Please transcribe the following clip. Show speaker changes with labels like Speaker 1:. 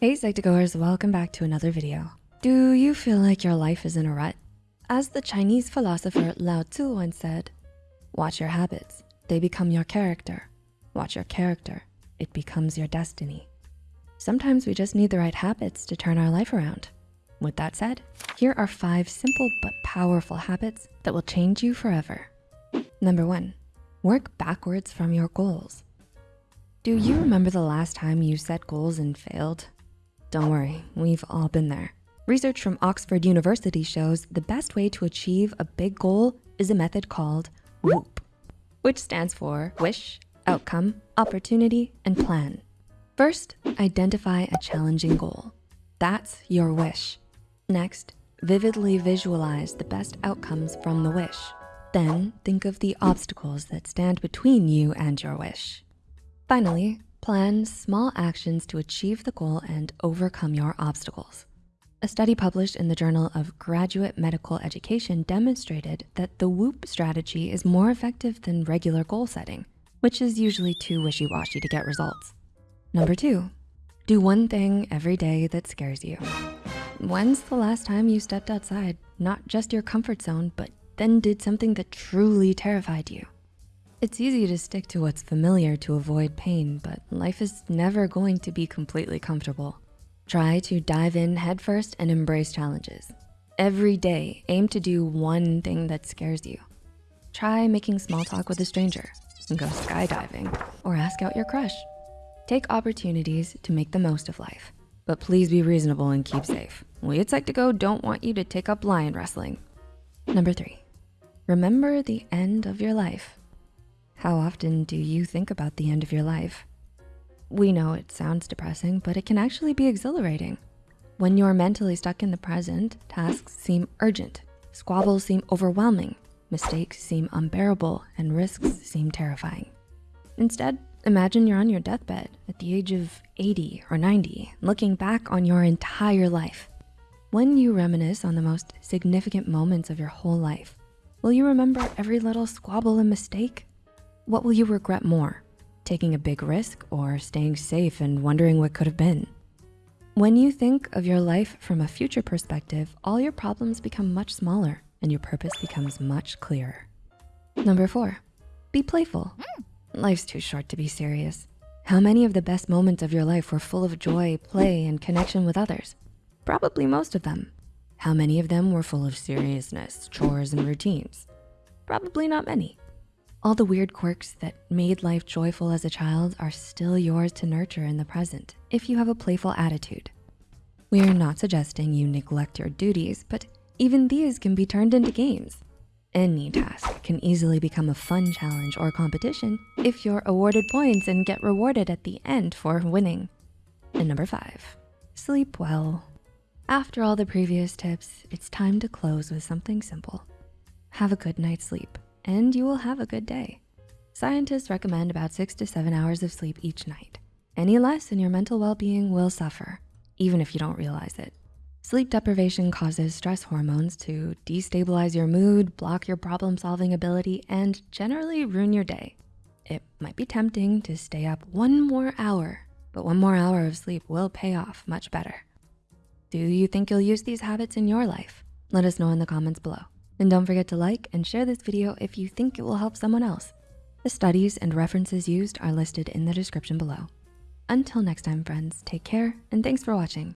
Speaker 1: Hey Psych2Goers, welcome back to another video. Do you feel like your life is in a rut? As the Chinese philosopher Lao Tzu once said, watch your habits, they become your character. Watch your character, it becomes your destiny. Sometimes we just need the right habits to turn our life around. With that said, here are five simple but powerful habits that will change you forever. Number one, work backwards from your goals. Do you remember the last time you set goals and failed? Don't worry, we've all been there. Research from Oxford University shows the best way to achieve a big goal is a method called WOOP, which stands for wish, outcome, opportunity, and plan. First, identify a challenging goal. That's your wish. Next, vividly visualize the best outcomes from the wish. Then think of the obstacles that stand between you and your wish. Finally, plan small actions to achieve the goal and overcome your obstacles. A study published in the Journal of Graduate Medical Education demonstrated that the WOOP strategy is more effective than regular goal setting, which is usually too wishy-washy to get results. Number two, do one thing every day that scares you. When's the last time you stepped outside, not just your comfort zone, but then did something that truly terrified you? It's easy to stick to what's familiar to avoid pain, but life is never going to be completely comfortable. Try to dive in headfirst and embrace challenges. Every day, aim to do one thing that scares you. Try making small talk with a stranger, go skydiving, or ask out your crush. Take opportunities to make the most of life, but please be reasonable and keep safe. We at Psych2Go don't want you to take up lion wrestling. Number three, remember the end of your life. How often do you think about the end of your life? We know it sounds depressing, but it can actually be exhilarating. When you're mentally stuck in the present, tasks seem urgent, squabbles seem overwhelming, mistakes seem unbearable, and risks seem terrifying. Instead, imagine you're on your deathbed at the age of 80 or 90, looking back on your entire life. When you reminisce on the most significant moments of your whole life, will you remember every little squabble and mistake? What will you regret more? Taking a big risk or staying safe and wondering what could have been? When you think of your life from a future perspective, all your problems become much smaller and your purpose becomes much clearer. Number four, be playful. Life's too short to be serious. How many of the best moments of your life were full of joy, play, and connection with others? Probably most of them. How many of them were full of seriousness, chores, and routines? Probably not many. All the weird quirks that made life joyful as a child are still yours to nurture in the present if you have a playful attitude. We are not suggesting you neglect your duties, but even these can be turned into games. Any task can easily become a fun challenge or competition if you're awarded points and get rewarded at the end for winning. And number five, sleep well. After all the previous tips, it's time to close with something simple. Have a good night's sleep and you will have a good day. Scientists recommend about six to seven hours of sleep each night. Any less and your mental well-being will suffer, even if you don't realize it. Sleep deprivation causes stress hormones to destabilize your mood, block your problem-solving ability, and generally ruin your day. It might be tempting to stay up one more hour, but one more hour of sleep will pay off much better. Do you think you'll use these habits in your life? Let us know in the comments below. And don't forget to like and share this video if you think it will help someone else. The studies and references used are listed in the description below. Until next time, friends, take care and thanks for watching.